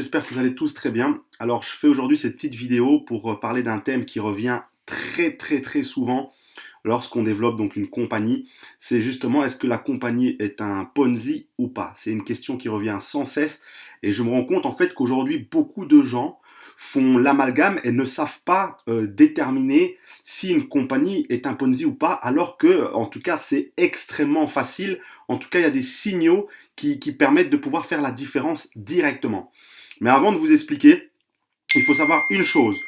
J'espère que vous allez tous très bien. Alors je fais aujourd'hui cette petite vidéo pour euh, parler d'un thème qui revient très très très souvent lorsqu'on développe donc une compagnie. C'est justement est-ce que la compagnie est un Ponzi ou pas? C'est une question qui revient sans cesse et je me rends compte en fait qu'aujourd'hui beaucoup de gens font l'amalgame et ne savent pas euh, déterminer si une compagnie est un Ponzi ou pas, alors que, en tout cas, c'est extrêmement facile. En tout cas, il y a des signaux qui, qui permettent de pouvoir faire la différence directement. Mais avant de vous expliquer, il faut savoir une chose,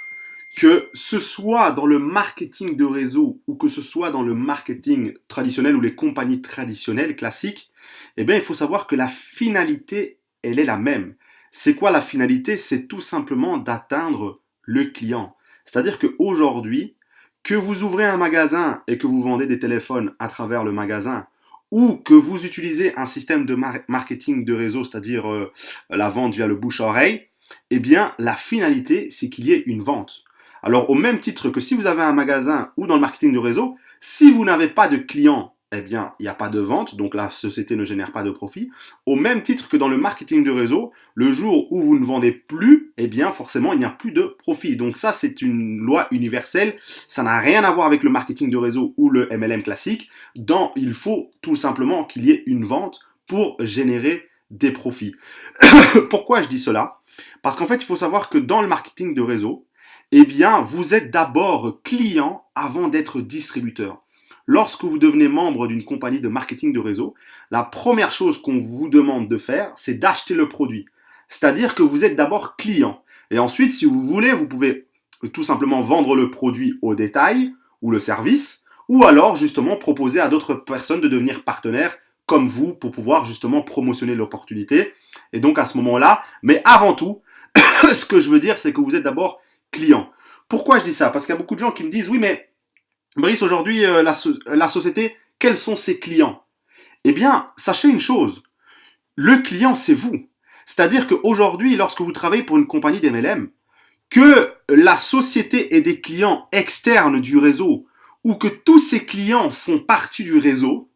que ce soit dans le marketing de réseau ou que ce soit dans le marketing traditionnel ou les compagnies traditionnelles classiques, eh bien, il faut savoir que la finalité, elle est la même. C'est quoi la finalité? C'est tout simplement d'atteindre le client. C'est-à-dire qu'aujourd'hui, que vous ouvrez un magasin et que vous vendez des téléphones à travers le magasin, ou que vous utilisez un système de marketing de réseau, c'est-à-dire euh, la vente via le bouche-oreille, eh bien, la finalité, c'est qu'il y ait une vente. Alors, au même titre que si vous avez un magasin ou dans le marketing de réseau, si vous n'avez pas de clients eh bien, il n'y a pas de vente, donc la société ne génère pas de profit. Au même titre que dans le marketing de réseau, le jour où vous ne vendez plus, eh bien, forcément, il n'y a plus de profit. Donc ça, c'est une loi universelle. Ça n'a rien à voir avec le marketing de réseau ou le MLM classique. Dans, il faut tout simplement qu'il y ait une vente pour générer des profits. Pourquoi je dis cela? Parce qu'en fait, il faut savoir que dans le marketing de réseau, eh bien, vous êtes d'abord client avant d'être distributeur. Lorsque vous devenez membre d'une compagnie de marketing de réseau, la première chose qu'on vous demande de faire, c'est d'acheter le produit. C'est-à-dire que vous êtes d'abord client. Et ensuite, si vous voulez, vous pouvez tout simplement vendre le produit au détail ou le service, ou alors justement proposer à d'autres personnes de devenir partenaires comme vous pour pouvoir justement promotionner l'opportunité. Et donc à ce moment-là, mais avant tout, ce que je veux dire, c'est que vous êt d'abord client. Pourquoi je dis ça? Parce qu'il y a beaucoup de gens qui me disent, oui, mais Brice, aujourd'hui, euh, la, société, quels sont ses clients? Eh bien, sachez une chose, le client, c'est vous. C'est-à-dire qu'aujourd'hui, lorsque vous travaillez pour une compagnie d'MLM, que la société ait des clients externes du réseau ou que tous ces clients font partie du réseau,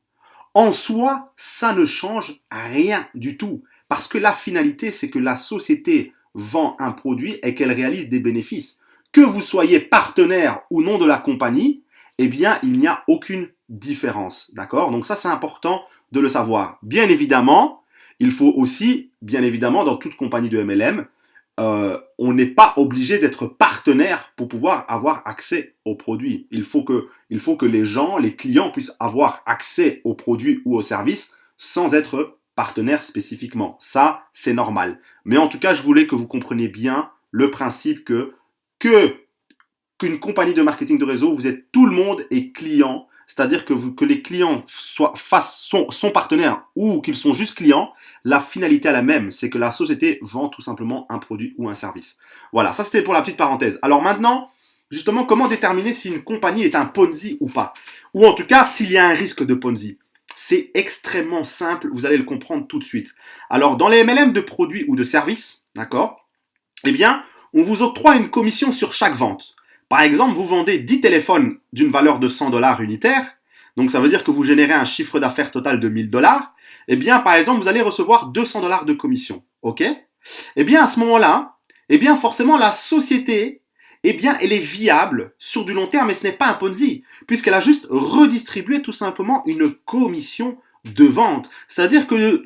en soi, ça ne change rien du tout. Parce que la finalité, c'est que la société vend un produit et qu'elle réalise des bénéfices. Que vous soyez partenaire ou non de la compagnie, eh bien, il n'y a aucune différence. D'accord? Donc ça, c'est important de le savoir. Bien évidemment, il faut aussi, bien évidemment, dans toute compagnie de MLM, euh, on n'est pas obligé d'être partenaire pour pouvoir avoir accès aux produits. Il faut, que, il faut que les gens, les clients puissent avoir accès aux produits ou aux services sans être partenaire spécifiquement. Ça, c'est normal. Mais en tout cas, je voulais que vous compreniez bien le principe que que qu'une compagnie de marketing de réseau, vous êtes tout le monde est client, c'est-à-dire que, que les clients soient face, sont, sont partenaires ou qu'ils sont juste clients, la finalité est la même, c'est que la société vend tout simplement un produit ou un service. Voilà, ça c'était pour la petite parenthèse. Alors maintenant, justement, comment déterminer si une compagnie est un Ponzi ou pas? Ou en tout cas, s'il y a un risque de Ponzi c'est extrêmement simple, vous allez le comprendre tout de suite. Alors, dans les MLM de produits ou de services, d'accord? Eh bien, on vous octroie une commission sur chaque vente. Par exemple, vous vendez 10 téléphones d'une valeur de 100 dollars unitaires, donc ça veut dire que vous générez un chiffre d'affaires total de 1000 dollars, eh bien, par exemple, vous allez recevoir 200 dollars de commission, ok? Eh bien, à ce moment-là, eh bien, forcément, la société, eh bien, elle est viable sur du long terme, mais ce n'est pas un Ponzi, puisqu'elle a juste redistribué tout simplement une commission de vente. C'est-à-dire que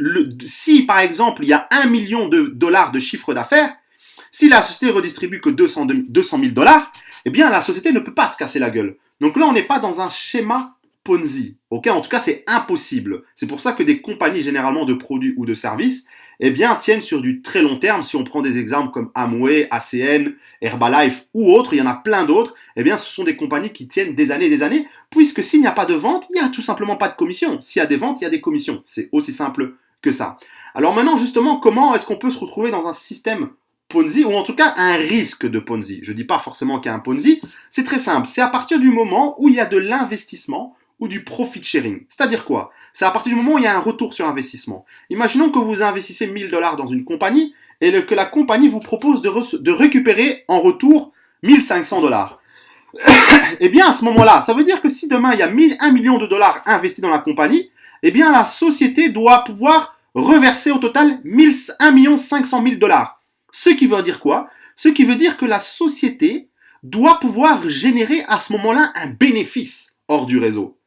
si, par exemple, il y a 1 million de dollars de chiffre d'affaires, si la société redistribue que 200 000 dollars, eh bien, la société ne peut pas se casser la gueule. Donc là, on n'est pas dans un schéma Ponzi. En tout cas, c'est impossible. C'est pour ça que des compagnies généralement de produits ou de services, eh bien, tiennent sur du très long terme. Si on prend des exemples comme Amway, ACN, Herbalife ou autres, il y en a plein d'autres. Eh bien, ce sont des compagnies qui tiennent des années et des années, puisque s'il n'y a pas de vente, il n'y a tout simplement pas de commission. S'il y a des ventes, il y a des commissions. C'est aussi simple que ça. Alors maintenant, justement, comment est-ce qu'on peut se retrouver dans un système Ponzi, ou en tout cas un risque de Ponzi. Je ne dis pas forcément qu'il y a un Ponzi, c'est très simple. C'est à partir du moment où il y a de l'investissement ou du profit sharing. C'est-à-dire quoi? C'est à partir du moment où il y a un retour sur investissement. Imaginons que vous investissez 1000 dollars dans une compagnie et que la compagnie vous propose de, récupérer en retour 1500 dollars. eh bien, à ce moment-là, ça veut dire que si demain il y a 1000, 1 million de dollars investis dans la compagnie, eh bien, la société doit pouvoir reverser au total 1 500 000 dollars. Ce qui veut dire quoi? Ce qui veut dire que la société doit pouvoir générer à ce moment-là un bénéfice hors du réseau.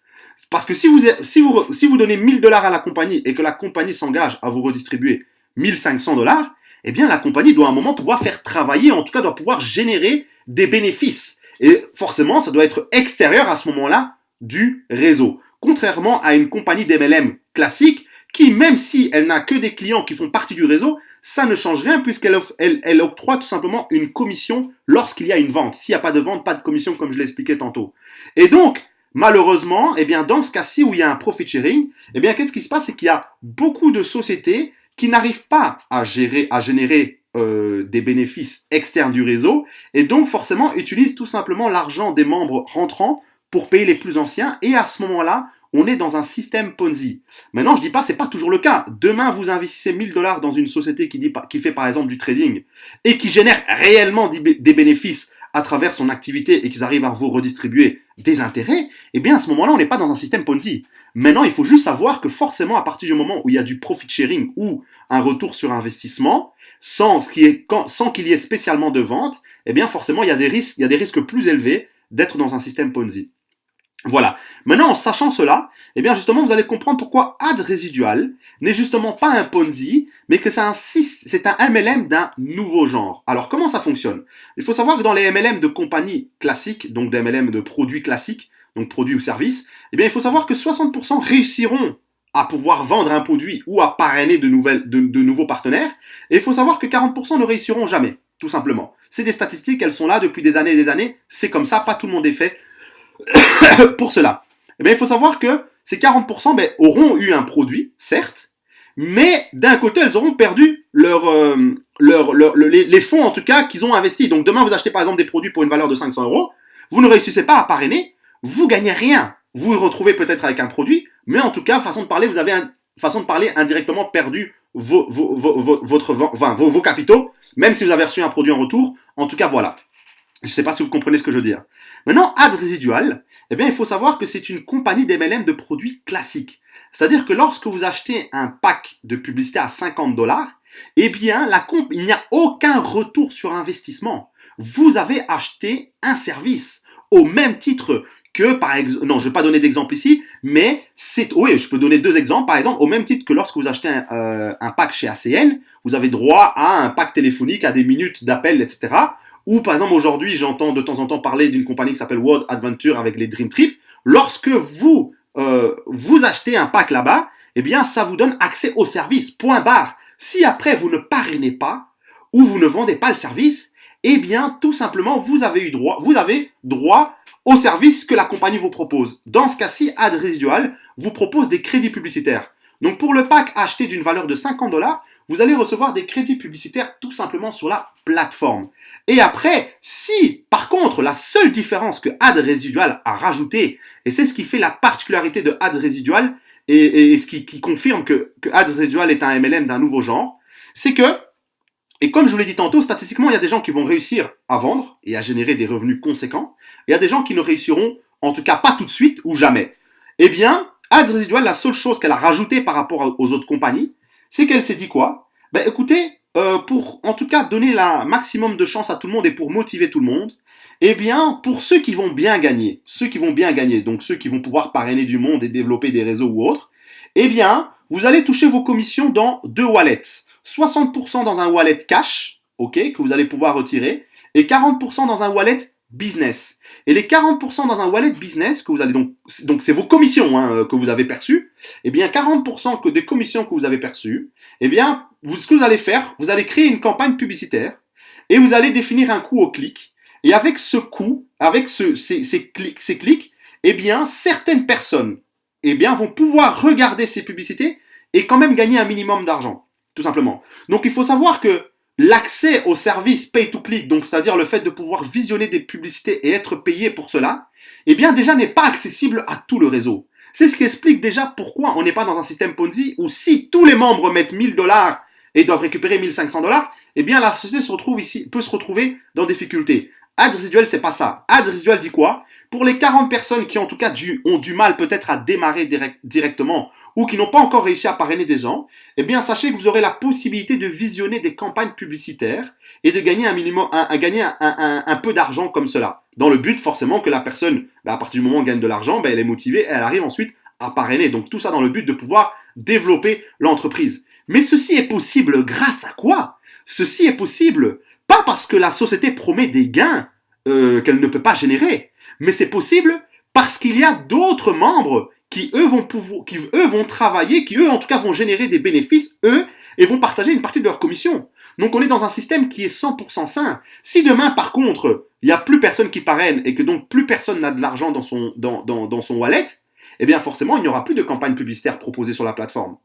Parce que si vous, donnez 1000 dollars à la compagnie et que la compagnie s'engage à vous redistribuer 1500 dollars, eh bien la compagnie doit à un moment pouvoir faire travailler, en tout cas doit pouvoir générer des bénéfices. Et forcément, ça doit être extérieur à ce moment-là du réseau. Contrairement à une compagnie d'MLM classique qui, même si elle n'a que des clients qui font partie du réseau, ça ne change rien puisqu'elle elle, octroie tout simplement une commission lorsqu'il y a une vente. S'il n'y a pas de vente, pas de commission comme je l'expliquais tantôt. Et donc, malheureusement, eh bien, dans ce cas-ci où il y a un profit sharing, eh bien, qu'est-ce qui se passe? C'est qu'il y a beaucoup de sociétés qui n'arrivent pas à gérer, à générer euh, des bénéfices externes du réseau et donc forcément utilisent tout simplement l'argent des membres rentrants pour payer les plus anciens et à ce moment-là, on est dans un système Ponzi. Maintenant, je dis pas, c'est pas toujours le cas. Demain, vous investissez 1000 dollars dans une société qui, fait par exemple du trading et qui génère réellement des bénéfices à travers son activité et qu'ils arrivent à vous redistribuer des intérêts, eh bien à ce moment-là, on n'est pas dans un système Ponzi. Maintenant, il faut juste savoir que forcément, à partir du moment où il y a du profit sharing ou un retour sur investissement, sans qu'il y ait spécialement de vente, eh bien forcément, il y a des risques plus élevés d'être dans un système Ponzi. Voilà. Maintenant, en sachant cela, eh bien justement, vous allez comprendre pourquoi ad résidual n'est justement pas un Ponzi, mais que c'est un, MLM d'un nouveau genre. Alors, comment ça fonctionne? Il faut savoir que dans les MLM de compagnies classiques, donc des MLM de produits classiques, donc produits ou services, eh bien, il faut savoir que 60% réussiront à pouvoir vendre un produit ou à parrainer de, de nouveaux partenaires, et il faut savoir que 40% ne réussiront jamais, tout simplement. C'est des statistiques, elles sont là depuis des années et des années, c'est comme ça, pas tout le monde est fait pour cela eh Il faut savoir que ces 40% ben, auront eu un produit, certes, mais d'un côté, elles auront perdu euh, les, fonds, en tout cas, qu'ils ont investis. Donc demain, vous achetez par exemple des produits pour une valeur de 500 euros, vous ne réussissez pas à parrainer, vous gagnez rien. Vous vous retrouvez peut-être avec un produit, mais en tout cas, façon de parler, vous avez indirectement perdu vos capitaux, même si vous avez reçu un produit en retour. En tout cas, voilà. Je ne sais pas si vous comprenez ce que je veux dire. Maintenant, ad résidual, eh bien, il faut savoir que c'est une compagnie d'MLM de produits classiques. C'est-à-dire que lorsque vous achetez un pack de publicité à 50 dollars, eh bien, il n'y a aucun retour sur investissement. Vous avez acheté un service au même titre que par exemple, non, je ne vais pas donner d'exemple ici, mais c'est, oui, je peux donner deux exemples. Par exemple, au même titre que lorsque vous achetez un, euh, un pack chez ACL, vous avez droit à un pack téléphonique, à des minutes d'appel, etc. Ou par exemple aujourd'hui, j'entends de temps en temps parler d'une compagnie qui s'appelle World Adventure avec les Dream Trips. Lorsque vous euh, vous achetez un pack là-bas, eh bien ça vous donne accès au service. Point barre. Si après vous ne parrainez pas ou vous ne vendez pas le service, eh bien tout simplement vous avez eu droit, vous avez droit au service que la compagnie vous propose. Dans ce cas-ci, Ad Residual vous propose des crédits publicitaires. Donc pour le pack acheté d'une valeur de 50 dollars, vous allez recevoir des crédits publicitaires tout simplement sur la plateforme. Et après, si par contre la seule différence que Ad Residual a rajouté, et c'est ce qui fait la particularité de Ad Residual, et, ce qui, confirme que, Ad Residual est un MLM d'un nouveau genre, c'est que, et comme je vous l'ai dit tantôt, statistiquement, il y a des gens qui vont réussir à vendre et à générer des revenus conséquents, il y a des gens qui ne réussiront, en tout cas pas tout de suite ou jamais. Eh bien, Ad Residual, la seule chose qu'elle a rajoutée par rapport aux autres compagnies, c'est qu'elle s'est dit quoi? Ben écoutez, euh, pour en tout cas donner la maximum de chance à tout le monde et pour motiver tout le monde, eh bien, pour ceux qui vont bien gagner, ceux qui vont bien gagner, donc ceux qui vont pouvoir parrainer du monde et développer des réseaux ou autres, eh bien, vous allez toucher vos commissions dans deux wallets. 60% dans un wallet cash, ok, que vous allez pouvoir retirer, et 40% dans un wallet business. Et les 40% dans un wallet business que vous allez donc, donc c'est vos commissions hein, euh, que vous avez perçues, eh bien 40% que des commissions que vous avez perçues, eh bien vous, ce que vous allez faire, vous allez créer une campagne publicitaire et vous allez définir un coût au clic. Et avec ce coût, avec ce, ces, ces, clics, ces clics, eh bien certaines personnes, eh bien vont pouvoir regarder ces publicités et quand même gagner un minimum d'argent, tout simplement. Donc il faut savoir que l'accès au service pay to click, donc c'est-à-dire le fait de pouvoir visionner des publicités et être payé pour cela, eh bien déjà n'est pas accessible à tout le réseau. C'est ce qui explique déjà pourquoi on n'est pas dans un système Ponzi où si tous les membres mettent 1000 dollars et doivent récupérer 1500 dollars, eh bien la société se retrouve ici, peut se retrouver dans des difficultés. Ad c'est pas ça. Ad résiduel dit quoi? Pour les 40 personnes qui en tout cas ont du mal peut-être à démarrer directement ou qui n'ont pas encore réussi à parrainer des gens, eh bien, sachez que vous aurez la possibilité de visionner des campagnes publicitaires et de gagner un minimum, un, gagner un, peu d'argent comme cela. Dans le but, forcément, que la personne, bah, à partir du moment où elle gagne de l'argent, bah, elle est motivée et elle arrive ensuite à parrainer. Donc, tout ça dans le but de pouvoir développer l'entreprise. Mais ceci est possible grâce à quoi? Ceci est possible pas parce que la société promet des gains euh, qu'elle ne peut pas générer, mais c'est possible parce qu'il y a d'autres membres qui eux vont travailler, qui eux en tout cas vont générer des bénéfices eux et vont partager une partie de leur commission. Donc on est dans un système qui est 100% sain. Si demain par contre il n'y a plus personne qui parraine et que donc plus personne n'a de l'argent dans son, dans, dans, dans son wallet, eh bien forcément il n'y aura plus de campagne publicitaire proposée sur la plateforme.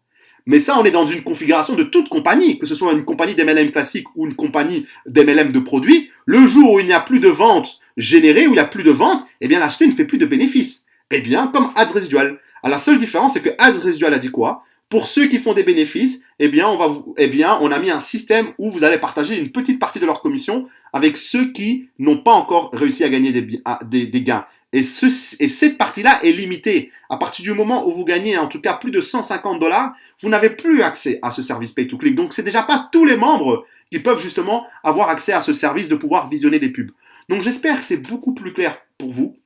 Mais ça, on est dans une configuration de toute compagnie, que ce soit une compagnie d'MLM classique ou une compagnie d'MLM de produits. Le jour où il n'y a plus de ventes générées, où il n'y a plus de ventes, eh bien l'acheteur ne fait plus de bénéfices. Eh bien, comme ads résidual. À la seule différence, c'est que ads résidual a dit quoi? Pour ceux qui font des bénéfices, eh bien, on va eh bien, on a mis un système où vous allez partager une petite partie de leur commission avec ceux qui n'ont pas encore réussi à gagner des, gains. Et, ce, et cette partie-là est limitée. À partir du moment où vous gagnez en tout cas plus de 150 dollars, vous n'avez plus accès à ce service pay to click. Donc c'est déjà pas tous les membres qui peuvent justement avoir accès à ce service de pouvoir visionner des pubs. Donc j'espère que c'est beaucoup plus clair pour vous.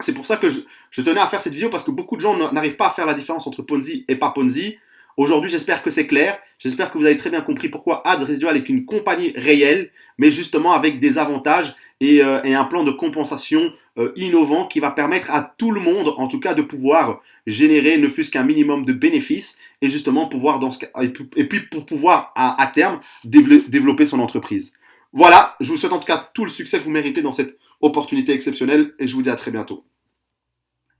C'est pour ça que je, tenais à faire cette vidéo parce que beaucoup de gens n'arrivent pas à faire la différence entre Ponzi et pas Ponzi. Aujourd'hui, j'espère que c'est clair. J'espère que vous avez très bien compris pourquoi Ads Residual est une compagnie réelle, mais justement avec des avantages et, euh, un plan de compensation euh, innovant qui va permettre à tout le monde, en tout cas, de pouvoir générer ne fût-ce qu'un minimum de bénéfices et justement pouvoir, dans ce et puis pour pouvoir à, à terme développer son entreprise. Voilà, je vous souhaite en tout cas tout le succès que vous méritez dans cette opportunité exceptionnelle et je vous dis à très bientôt.